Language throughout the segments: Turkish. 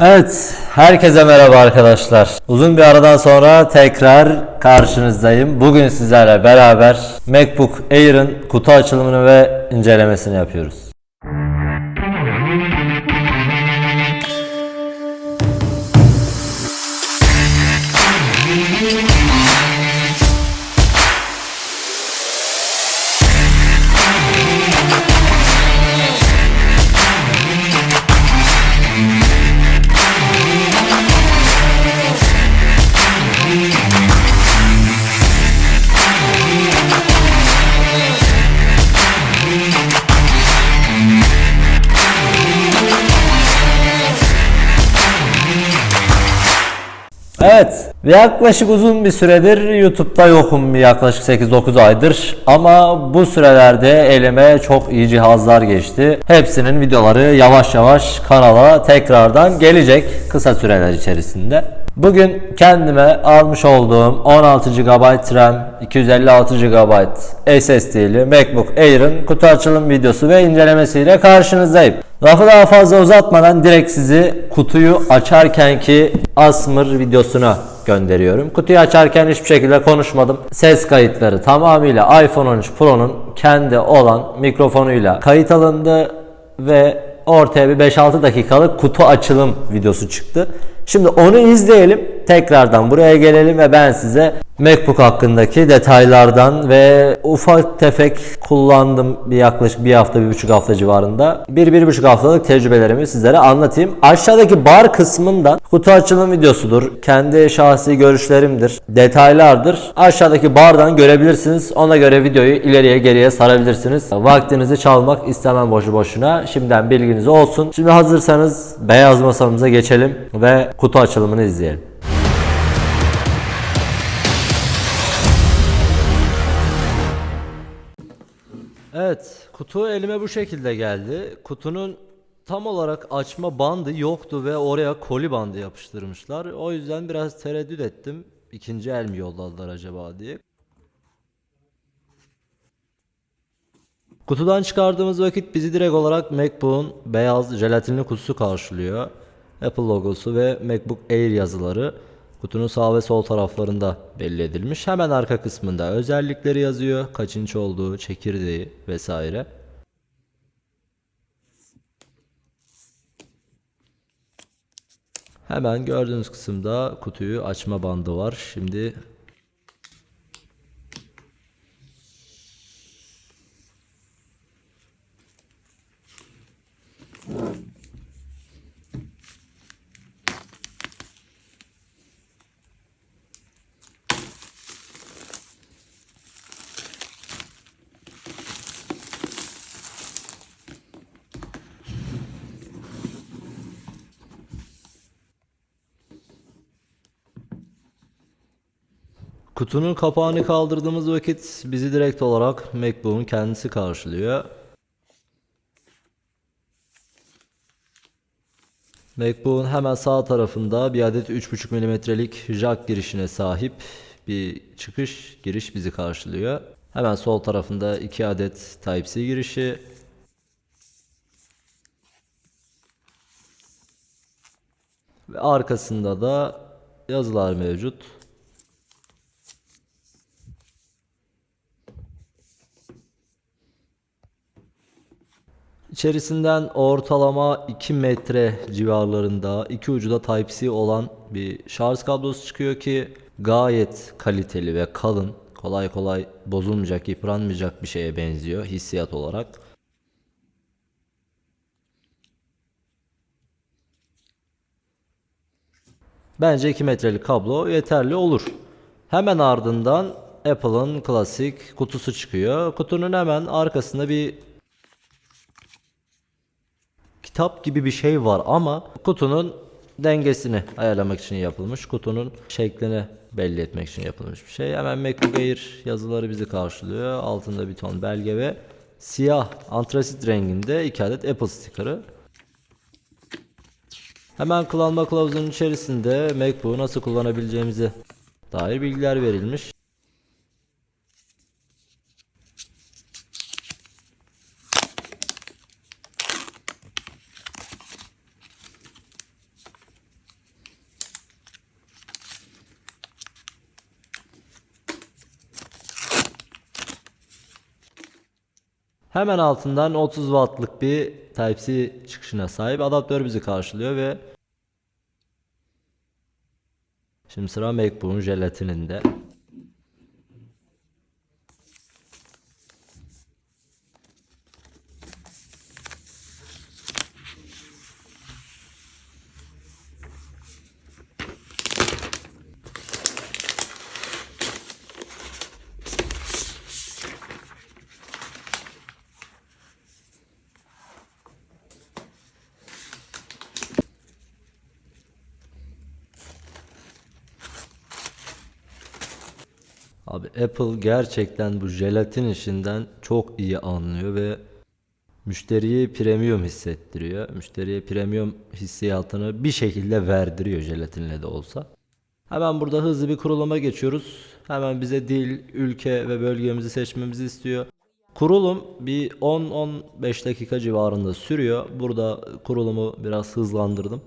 Evet, herkese merhaba arkadaşlar. Uzun bir aradan sonra tekrar karşınızdayım. Bugün sizlerle beraber MacBook Air'ın kutu açılımını ve incelemesini yapıyoruz. Evet, yaklaşık uzun bir süredir YouTube'da yokum yaklaşık 8-9 aydır ama bu sürelerde elime çok iyi cihazlar geçti. Hepsinin videoları yavaş yavaş kanala tekrardan gelecek kısa süreler içerisinde. Bugün kendime almış olduğum 16 GB RAM, 256 GB SSD'li MacBook Air'ın kutu açılım videosu ve incelemesiyle karşınızdayım. Lafı daha fazla uzatmadan direkt sizi kutuyu açarkenki Asmr videosuna gönderiyorum. Kutuyu açarken hiçbir şekilde konuşmadım. Ses kayıtları tamamıyla iPhone 13 Pro'nun kendi olan mikrofonuyla kayıt alındı ve ortaya bir 5-6 dakikalık kutu açılım videosu çıktı. Şimdi onu izleyelim. Tekrardan buraya gelelim ve ben size MacBook hakkındaki detaylardan ve ufak tefek kullandım bir yaklaşık bir hafta bir buçuk hafta civarında. Bir bir buçuk haftalık tecrübelerimi sizlere anlatayım. Aşağıdaki bar kısmından kutu açılım videosudur. Kendi şahsi görüşlerimdir. Detaylardır. Aşağıdaki bardan görebilirsiniz. Ona göre videoyu ileriye geriye sarabilirsiniz. Vaktinizi çalmak istemem boşu boşuna. Şimdiden bilginiz olsun. Şimdi hazırsanız beyaz masamıza geçelim ve kutu açılımını izleyelim. Evet, kutu elime bu şekilde geldi. Kutunun tam olarak açma bandı yoktu ve oraya koli bandı yapıştırmışlar. O yüzden biraz tereddüt ettim. İkinci el mi yolladılar acaba diye. Kutudan çıkardığımız vakit bizi direkt olarak MacBook'un beyaz jelatinli kutusu karşılıyor. Apple logosu ve MacBook Air yazıları kutunun sağ ve sol taraflarında belli edilmiş. Hemen arka kısmında özellikleri yazıyor. Kaç inç olduğu, çekirdeği vesaire. Hemen gördüğünüz kısımda kutuyu açma bandı var. Şimdi Kutunun kapağını kaldırdığımız vakit bizi direkt olarak MacBook'un kendisi karşılıyor. MacBook'un hemen sağ tarafında bir adet 3.5 mm'lik jack girişine sahip bir çıkış giriş bizi karşılıyor. Hemen sol tarafında 2 adet Type-C girişi. Ve arkasında da yazılar mevcut. İçerisinden ortalama 2 metre civarlarında iki ucu da Type-C olan bir şarj kablosu çıkıyor ki gayet kaliteli ve kalın. Kolay kolay bozulmayacak, yıpranmayacak bir şeye benziyor hissiyat olarak. Bence 2 metrelik kablo yeterli olur. Hemen ardından Apple'ın klasik kutusu çıkıyor. Kutunun hemen arkasında bir kitap gibi bir şey var ama kutunun dengesini ayarlamak için yapılmış. Kutunun şeklini belli etmek için yapılmış bir şey. Hemen MacBook Air yazıları bizi karşılıyor. Altında bir ton belge ve siyah antrasit renginde iki adet Apple sticker'ı. Hemen kullanma kılavuzunun içerisinde MacBook'u nasıl kullanabileceğimize dair bilgiler verilmiş. Hemen altından 30 wattlık bir Type-C çıkışına sahip adaptör bizi karşılıyor ve Şimdi sıra MacBook'un jelatininde. Apple gerçekten bu jelatin işinden çok iyi anlıyor ve müşteriye premium hissettiriyor. Müşteriye premium hissiyatını bir şekilde verdiriyor jelatinle de olsa. Hemen burada hızlı bir kuruluma geçiyoruz. Hemen bize dil, ülke ve bölgemizi seçmemizi istiyor. Kurulum bir 10-15 dakika civarında sürüyor. Burada kurulumu biraz hızlandırdım.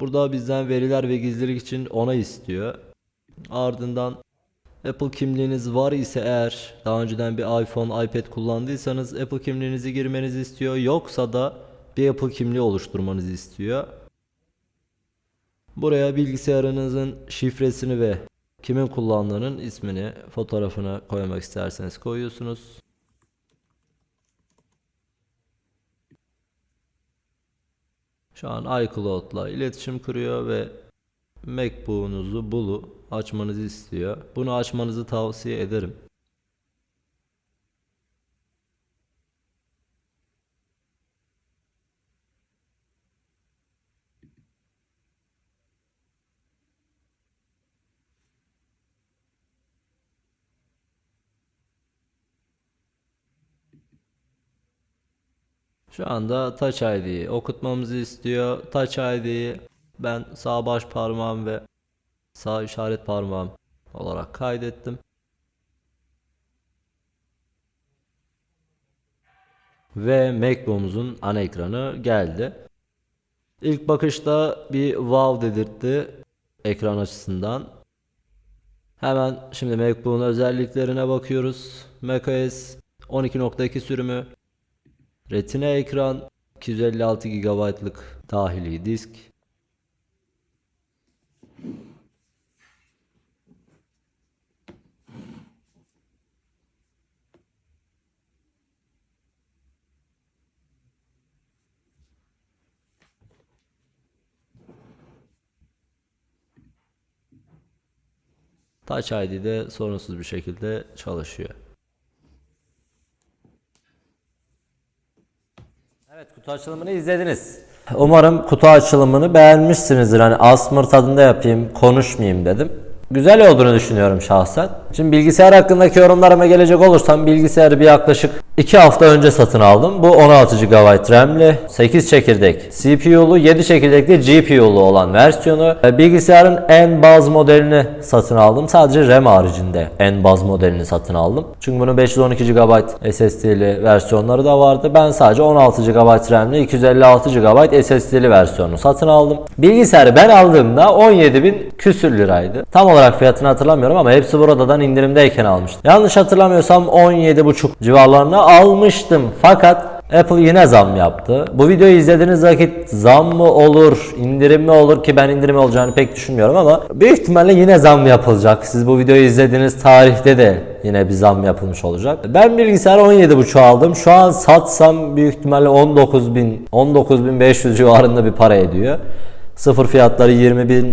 Burada bizden veriler ve gizlilik için onay istiyor. Ardından Apple kimliğiniz var ise eğer daha önceden bir iPhone, iPad kullandıysanız Apple kimliğinizi girmenizi istiyor. Yoksa da bir Apple kimliği oluşturmanızı istiyor. Buraya bilgisayarınızın şifresini ve kimin kullandığının ismini, fotoğrafını koymak isterseniz koyuyorsunuz. Şu an iCloud'la iletişim kuruyor ve MacBook'unuzu bulu açmanızı istiyor. Bunu açmanızı tavsiye ederim. Şu anda Touch ID'yi okutmamızı istiyor. Touch ID'yi ben sağ baş parmağım ve sağ işaret parmağım olarak kaydettim. Ve MacBook'umuzun ana ekranı geldi. İlk bakışta bir wow dedirtti ekran açısından. Hemen şimdi MacBook'un özelliklerine bakıyoruz. macOS 12.2 sürümü Retina ekran 256 GB'lık dahili disk. Touch ID de sorunsuz bir şekilde çalışıyor. Evet kutu açılımını izlediniz. Umarım kutu açılımını beğenmişsinizdir. Hani asmır tadında yapayım, konuşmayayım dedim. Güzel olduğunu düşünüyorum şahsen. Şimdi bilgisayar hakkındaki yorumlarıma gelecek olursam bilgisayarı bir yaklaşık 2 hafta önce satın aldım. Bu 16 GB RAM'li, 8 çekirdek CPU'lu, 7 çekirdekli GPU'lu olan versiyonu. Ve Bilgisayarın en baz modelini satın aldım. Sadece RAM haricinde en baz modelini satın aldım. Çünkü bunun 512 GB SSD'li versiyonları da vardı. Ben sadece 16 GB RAM'li, 256 GB SSD'li versiyonu satın aldım. Bilgisayarı ben aldığımda 17.000 küsür liraydı. Tam olarak fiyatını hatırlamıyorum ama hepsi buradan indirimdeyken almıştım. Yanlış hatırlamıyorsam 17.5 civarlarına almıştım. Fakat Apple yine zam yaptı. Bu videoyu izlediğiniz vakit zam mı olur, indirim mi olur ki ben indirim olacağını pek düşünmüyorum ama büyük ihtimalle yine zam yapılacak. Siz bu videoyu izlediğiniz tarihte de yine bir zam yapılmış olacak. Ben bilgisayarı 17.5 aldım. Şu an satsam büyük ihtimalle 19.000 19.500 civarında bir para ediyor. Sıfır fiyatları 20.800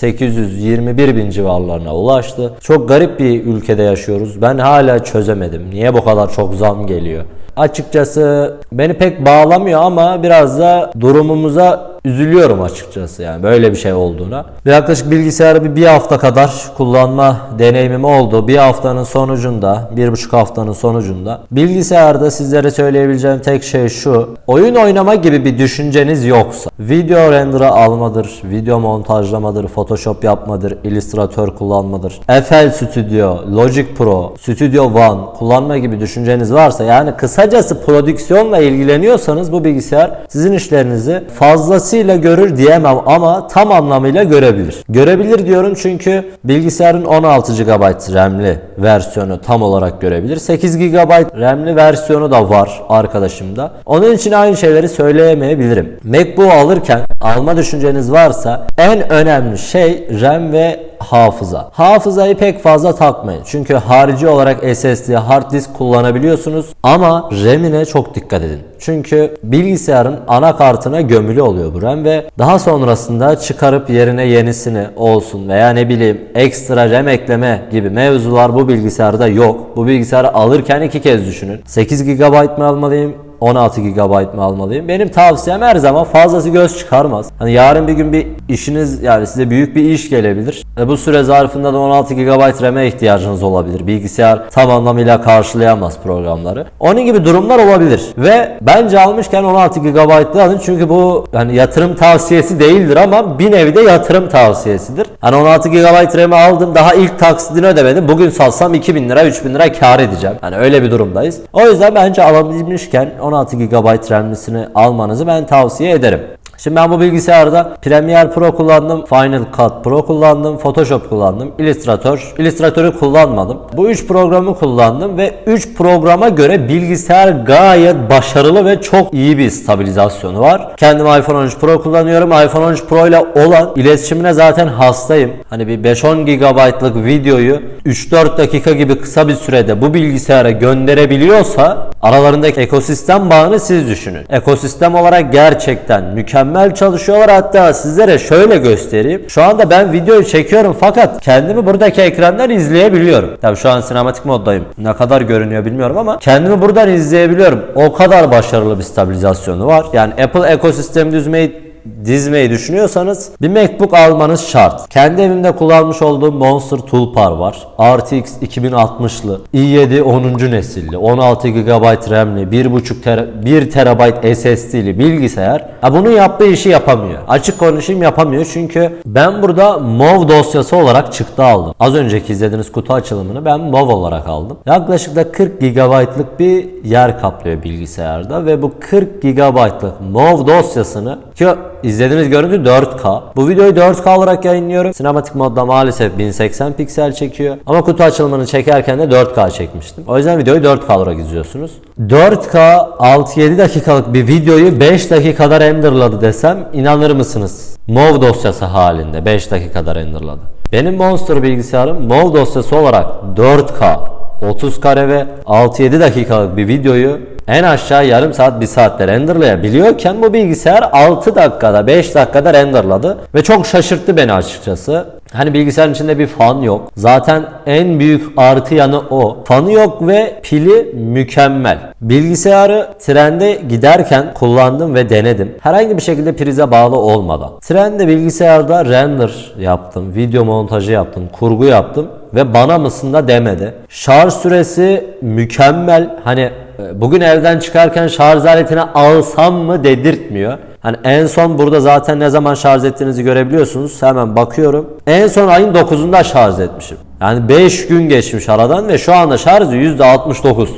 21.000 civarlarına ulaştı. Çok garip bir ülkede yaşıyoruz. Ben hala çözemedim. Niye bu kadar çok zam geliyor? Açıkçası beni pek bağlamıyor ama biraz da durumumuza üzülüyorum açıkçası yani böyle bir şey olduğuna. Yaklaşık bilgisayarı bir, hafta kadar kullanma deneyimim oldu. Bir haftanın sonucunda, bir buçuk haftanın sonucunda bilgisayarda sizlere söyleyebileceğim tek şey şu. Oyun oynama gibi bir düşünceniz yoksa, video render'ı almadır, video montajlamadır, photoshop yapmadır, illüstratör kullanmadır, FL Studio, Logic Pro, Studio One kullanma gibi düşünceniz varsa yani kısacası prodüksiyonla ilgileniyorsanız bu bilgisayar sizin işlerinizi fazlasıyla fazlasıyla görür diyemem ama tam anlamıyla görebilir. Görebilir diyorum çünkü bilgisayarın 16 GB RAM'li versiyonu tam olarak görebilir. 8 GB RAM'li versiyonu da var arkadaşımda. Onun için aynı şeyleri söyleyemeyebilirim. MacBook alırken alma düşünceniz varsa en önemli şey RAM ve hafıza. Hafızayı pek fazla takmayın. Çünkü harici olarak SSD, hard disk kullanabiliyorsunuz ama RAM'ine çok dikkat edin. Çünkü bilgisayarın anakartına gömülü oluyor bu RAM ve daha sonrasında çıkarıp yerine yenisini olsun veya ne bileyim ekstra RAM ekleme gibi mevzular bu bilgisayarda yok. Bu bilgisayarı alırken iki kez düşünün. 8 GB mı almalıyım 16 GB mı almalıyım? Benim tavsiyem her zaman fazlası göz çıkarmaz. Hani yarın bir gün bir işiniz yani size büyük bir iş gelebilir. E bu süre zarfında da 16 GB RAM'e ihtiyacınız olabilir. Bilgisayar tam anlamıyla karşılayamaz programları. Onun gibi durumlar olabilir. Ve bence almışken 16 GB'lı alın çünkü bu hani yatırım tavsiyesi değildir ama bir nevi de yatırım tavsiyesidir. Hani 16 GB RAM'i aldım daha ilk taksidini ödemedim. Bugün salsam 2000 lira 3000 lira kar edeceğim. Hani öyle bir durumdayız. O yüzden bence alabilmişken 16 GB RAM'lisini almanızı ben tavsiye ederim. Şimdi ben bu bilgisayarda Premiere Pro kullandım, Final Cut Pro kullandım, Photoshop kullandım, Illustrator, Illustrator'ı kullanmadım. Bu 3 programı kullandım ve 3 programa göre bilgisayar gayet başarılı ve çok iyi bir stabilizasyonu var. Kendim iPhone 13 Pro kullanıyorum. iPhone 13 Pro ile olan iletişimine zaten hastayım. Hani bir 5-10 GB'lık videoyu 3-4 dakika gibi kısa bir sürede bu bilgisayara gönderebiliyorsa aralarındaki ekosistem bağını siz düşünün. Ekosistem olarak gerçekten mükemmel çalışıyorlar. Hatta sizlere şöyle göstereyim. Şu anda ben videoyu çekiyorum fakat kendimi buradaki ekrandan izleyebiliyorum. Tabii şu an sinematik moddayım. Ne kadar görünüyor bilmiyorum ama kendimi buradan izleyebiliyorum. O kadar başarılı bir stabilizasyonu var. Yani Apple ekosistemi düzmeyi dizmeyi düşünüyorsanız bir MacBook almanız şart. Kendi evimde kullanmış olduğum Monster Toolbar var. RTX 2060'lı, i7 10. nesilli, 16 GB RAM'li, 1.5 ter 1 TB SSD'li bilgisayar. Ha bunu yaptığı işi yapamıyor. Açık konuşayım yapamıyor çünkü ben burada MOV dosyası olarak çıktı aldım. Az önceki izlediğiniz kutu açılımını ben MOV olarak aldım. Yaklaşık da 40 GB'lık bir yer kaplıyor bilgisayarda ve bu 40 GB'lık MOV dosyasını ki izlediğiniz görüntü 4K. Bu videoyu 4K olarak yayınlıyorum. Sinematik modda maalesef 1080 piksel çekiyor. Ama kutu açılımını çekerken de 4K çekmiştim. O yüzden videoyu 4K olarak izliyorsunuz. 4K 6-7 dakikalık bir videoyu 5 dakikada renderladı desem inanır mısınız? MOV dosyası halinde 5 dakikada renderladı. Benim Monster bilgisayarım MOV dosyası olarak 4K 30 kare ve 6-7 dakikalık bir videoyu en aşağı yarım saat bir saatte renderlayabiliyorken bu bilgisayar 6 dakikada 5 dakikada renderladı ve çok şaşırttı beni açıkçası. Hani bilgisayarın içinde bir fan yok. Zaten en büyük artı yanı o. Fanı yok ve pili mükemmel. Bilgisayarı trende giderken kullandım ve denedim. Herhangi bir şekilde prize bağlı olmadan. Trende bilgisayarda render yaptım, video montajı yaptım, kurgu yaptım ve bana mısın da demedi. Şarj süresi mükemmel. Hani bugün evden çıkarken şarj aletini alsam mı dedirtmiyor. Hani en son burada zaten ne zaman şarj ettiğinizi görebiliyorsunuz. Hemen bakıyorum. En son ayın 9'unda şarj etmişim. Yani 5 gün geçmiş aradan ve şu anda şarjı %69.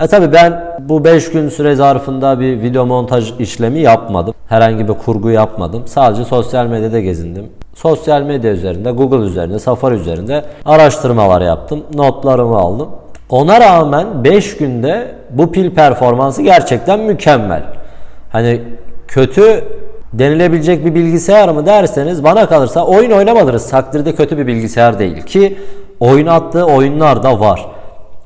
E tabi ben bu 5 gün süre zarfında bir video montaj işlemi yapmadım. Herhangi bir kurgu yapmadım. Sadece sosyal medyada gezindim. Sosyal medya üzerinde, Google üzerinde, Safari üzerinde araştırmalar yaptım. Notlarımı aldım. Ona rağmen 5 günde bu pil performansı gerçekten mükemmel. Hani kötü denilebilecek bir bilgisayar mı derseniz bana kalırsa oyun oynamadınız takdirde kötü bir bilgisayar değil ki oynattığı oyunlar da var.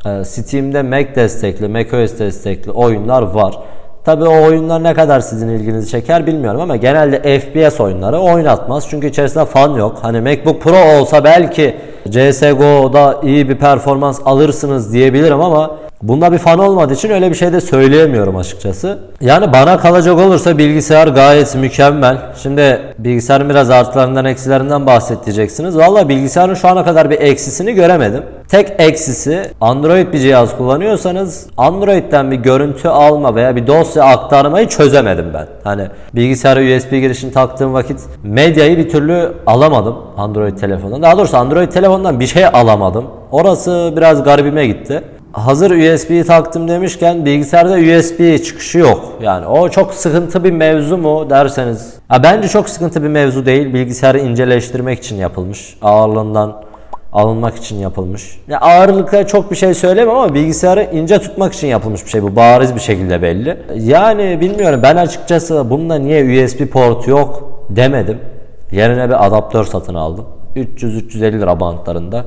Ee, Steam'de Mac destekli, macOS destekli oyunlar var. Tabi o oyunlar ne kadar sizin ilginizi çeker bilmiyorum ama genelde FPS oyunları oynatmaz. Çünkü içerisinde fan yok. Hani MacBook Pro olsa belki CSGO'da iyi bir performans alırsınız diyebilirim ama Bunda bir fan olmadığı için öyle bir şey de söyleyemiyorum açıkçası. Yani bana kalacak olursa bilgisayar gayet mükemmel. Şimdi bilgisayarın biraz artılarından eksilerinden bahsedeceksiniz. Valla bilgisayarın şu ana kadar bir eksisini göremedim. Tek eksisi Android bir cihaz kullanıyorsanız Android'den bir görüntü alma veya bir dosya aktarmayı çözemedim ben. Hani bilgisayara USB girişini taktığım vakit medyayı bir türlü alamadım Android telefonundan. Daha doğrusu Android telefonundan bir şey alamadım. Orası biraz garibime gitti. Hazır USB taktım demişken bilgisayarda USB çıkışı yok. Yani o çok sıkıntı bir mevzu mu derseniz. Ha, bence çok sıkıntı bir mevzu değil. Bilgisayarı inceleştirmek için yapılmış. Ağırlığından alınmak için yapılmış. Ya ağırlıkla çok bir şey söylemem ama bilgisayarı ince tutmak için yapılmış bir şey bu. Bariz bir şekilde belli. Yani bilmiyorum ben açıkçası bunda niye USB port yok demedim. Yerine bir adaptör satın aldım. 300-350 lira bantlarında.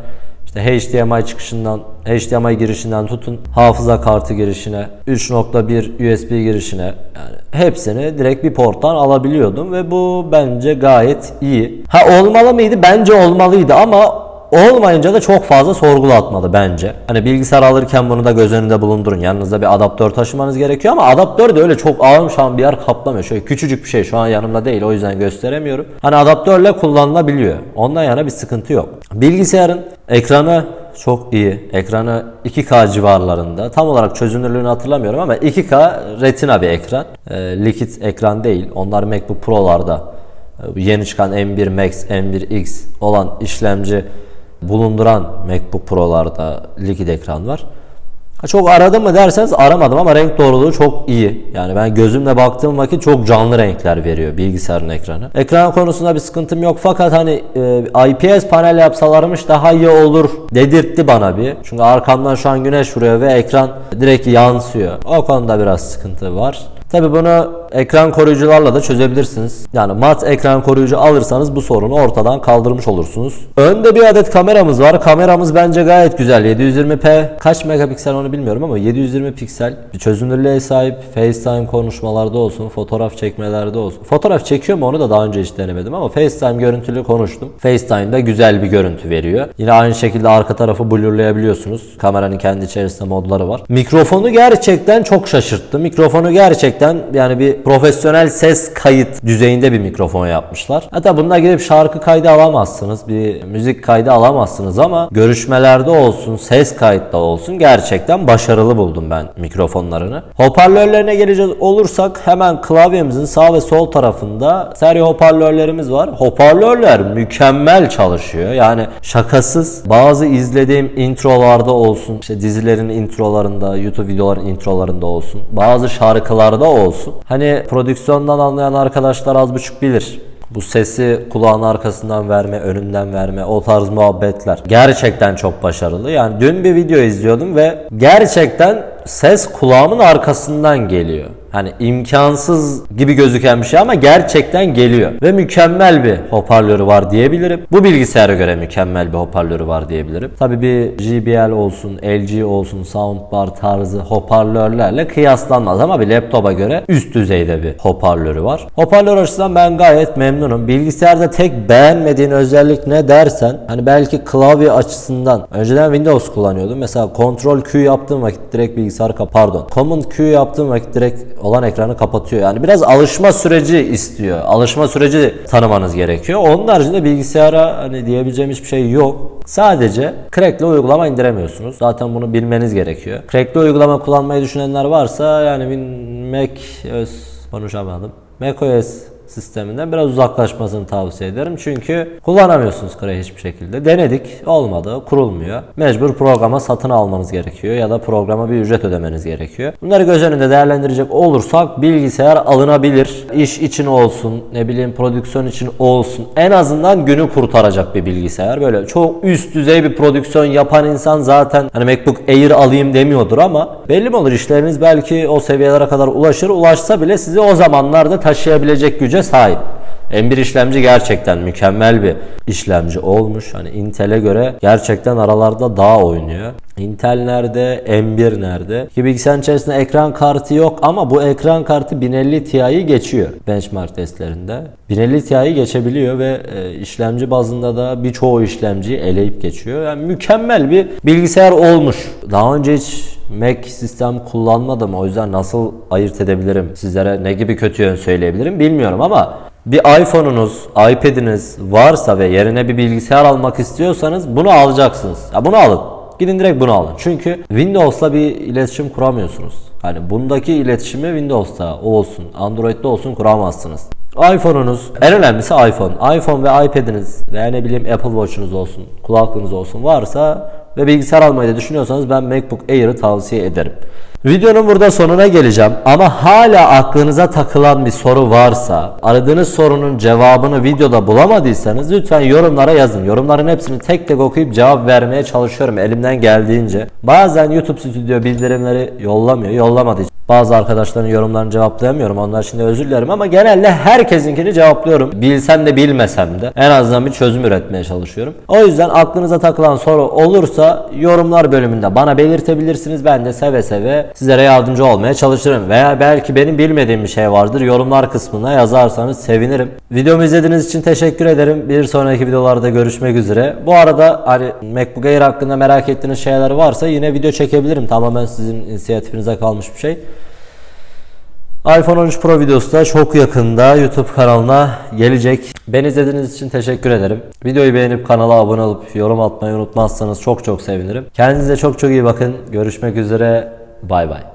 İşte HDMI çıkışından, HDMI girişinden tutun hafıza kartı girişine, 3.1 USB girişine yani hepsini direkt bir porttan alabiliyordum ve bu bence gayet iyi. Ha olmalı mıydı? Bence olmalıydı ama olmayınca da çok fazla sorgulatmadı bence. Hani bilgisayar alırken bunu da göz önünde bulundurun. Yanınızda bir adaptör taşımanız gerekiyor ama adaptör de öyle çok ağır şu an bir yer kaplamıyor. Şöyle küçücük bir şey şu an yanımda değil o yüzden gösteremiyorum. Hani adaptörle kullanılabiliyor. Ondan yana bir sıkıntı yok. Bilgisayarın ekranı çok iyi. Ekranı 2K civarlarında. Tam olarak çözünürlüğünü hatırlamıyorum ama 2K retina bir ekran. E, likit ekran değil. Onlar MacBook Pro'larda e, yeni çıkan M1 Max, M1X olan işlemci bulunduran MacBook Pro'larda likit ekran var. Çok aradım mı derseniz aramadım ama renk doğruluğu çok iyi. Yani ben gözümle baktığım vakit çok canlı renkler veriyor bilgisayarın ekranı. Ekran konusunda bir sıkıntım yok fakat hani e, IPS panel yapsalarmış daha iyi olur dedirtti bana bir. Çünkü arkamdan şu an güneş vuruyor ve ekran direkt yansıyor. O konuda biraz sıkıntı var. Tabi bunu ekran koruyucularla da çözebilirsiniz. Yani mat ekran koruyucu alırsanız bu sorunu ortadan kaldırmış olursunuz. Önde bir adet kameramız var. Kameramız bence gayet güzel. 720p kaç megapiksel onu bilmiyorum ama 720 piksel bir çözünürlüğe sahip. FaceTime konuşmalarda olsun, fotoğraf çekmelerde olsun. Fotoğraf çekiyor mu onu da daha önce hiç denemedim ama FaceTime görüntülü konuştum. FaceTime'da güzel bir görüntü veriyor. Yine aynı şekilde arka tarafı blurlayabiliyorsunuz. Kameranın kendi içerisinde modları var. Mikrofonu gerçekten çok şaşırttı. Mikrofonu gerçekten yani bir profesyonel ses kayıt düzeyinde bir mikrofon yapmışlar. Hatta bununla gidip şarkı kaydı alamazsınız. Bir müzik kaydı alamazsınız ama görüşmelerde olsun, ses kayıtta olsun gerçekten başarılı buldum ben mikrofonlarını. Hoparlörlerine gelecek olursak hemen klavyemizin sağ ve sol tarafında seri hoparlörlerimiz var. Hoparlörler mükemmel çalışıyor. Yani şakasız bazı izlediğim introlarda olsun, işte dizilerin introlarında, YouTube videoların introlarında olsun, bazı şarkılarda olsun. Hani prodüksiyondan anlayan arkadaşlar az buçuk bilir. Bu sesi kulağın arkasından verme, önünden verme, o tarz muhabbetler gerçekten çok başarılı. Yani dün bir video izliyordum ve gerçekten ses kulağımın arkasından geliyor. Hani imkansız gibi gözüken bir şey ama gerçekten geliyor. Ve mükemmel bir hoparlörü var diyebilirim. Bu bilgisayara göre mükemmel bir hoparlörü var diyebilirim. Tabi bir JBL olsun, LG olsun, soundbar tarzı hoparlörlerle kıyaslanmaz ama bir laptopa göre üst düzeyde bir hoparlörü var. Hoparlör açısından ben gayet memnunum. Bilgisayarda tek beğenmediğin özellik ne dersen hani belki klavye açısından önceden Windows kullanıyordum. Mesela Ctrl Q yaptığım vakit direkt bilgisayar kap pardon. Command Q yaptığım vakit direkt olan ekranı kapatıyor. Yani biraz alışma süreci istiyor. Alışma süreci tanımanız gerekiyor. Onun haricinde bilgisayara hani diyebileceğim hiçbir şey yok. Sadece crackli uygulama indiremiyorsunuz. Zaten bunu bilmeniz gerekiyor. Crackli uygulama kullanmayı düşünenler varsa yani Mac OS konuşamadım. macOS sisteminden biraz uzaklaşmasını tavsiye ederim. Çünkü kullanamıyorsunuz Cray hiçbir şekilde. Denedik. Olmadı. Kurulmuyor. Mecbur programa satın almanız gerekiyor ya da programa bir ücret ödemeniz gerekiyor. Bunları göz önünde değerlendirecek olursak bilgisayar alınabilir. İş için olsun, ne bileyim prodüksiyon için olsun. En azından günü kurtaracak bir bilgisayar. Böyle çok üst düzey bir prodüksiyon yapan insan zaten hani MacBook Air alayım demiyordur ama belli mi olur işleriniz belki o seviyelere kadar ulaşır. Ulaşsa bile sizi o zamanlarda taşıyabilecek güce sahip. M1 işlemci gerçekten mükemmel bir işlemci olmuş. Hani Intel'e göre gerçekten aralarda daha oynuyor. Intel nerede? M1 nerede? Ki bilgisayarın içerisinde ekran kartı yok ama bu ekran kartı 1050 Ti'yi geçiyor benchmark testlerinde. 1050 Ti'yi geçebiliyor ve e, işlemci bazında da birçoğu işlemciyi eleyip geçiyor. Yani mükemmel bir bilgisayar olmuş. Daha önce hiç Mac sistem kullanmadım. O yüzden nasıl ayırt edebilirim? Sizlere ne gibi kötü yön söyleyebilirim bilmiyorum ama bir iPhone'unuz, iPad'iniz varsa ve yerine bir bilgisayar almak istiyorsanız bunu alacaksınız. Ya bunu alın. Gidin direkt bunu alın. Çünkü Windows'la bir iletişim kuramıyorsunuz. Hani bundaki iletişimi Windows'ta olsun, Android'de olsun kuramazsınız iPhone'unuz, en önemlisi iPhone. iPhone ve iPad'iniz veya ne bileyim Apple Watch'unuz olsun, kulaklığınız olsun varsa ve bilgisayar almayı da düşünüyorsanız ben MacBook Air'ı tavsiye ederim. Videonun burada sonuna geleceğim ama hala aklınıza takılan bir soru varsa, aradığınız sorunun cevabını videoda bulamadıysanız lütfen yorumlara yazın. Yorumların hepsini tek tek okuyup cevap vermeye çalışıyorum elimden geldiğince. Bazen YouTube Studio bildirimleri yollamıyor, yollamadığı. Bazı arkadaşların yorumlarını cevaplayamıyorum. Onlar için de özür dilerim ama genelde herkesinkini cevaplıyorum. Bilsem de bilmesem de en azından bir çözüm üretmeye çalışıyorum. O yüzden aklınıza takılan soru olursa yorumlar bölümünde bana belirtebilirsiniz. Ben de seve seve sizlere yardımcı olmaya çalışırım. Veya belki benim bilmediğim bir şey vardır. Yorumlar kısmına yazarsanız sevinirim. Videomu izlediğiniz için teşekkür ederim. Bir sonraki videolarda görüşmek üzere. Bu arada hani MacBook Air hakkında merak ettiğiniz şeyler varsa yine video çekebilirim. Tamamen sizin inisiyatifinize kalmış bir şey. iPhone 13 Pro videosu da çok yakında YouTube kanalına gelecek. Beni izlediğiniz için teşekkür ederim. Videoyu beğenip kanala abone olup yorum atmayı unutmazsanız çok çok sevinirim. Kendinize çok çok iyi bakın. Görüşmek üzere. Bye bye.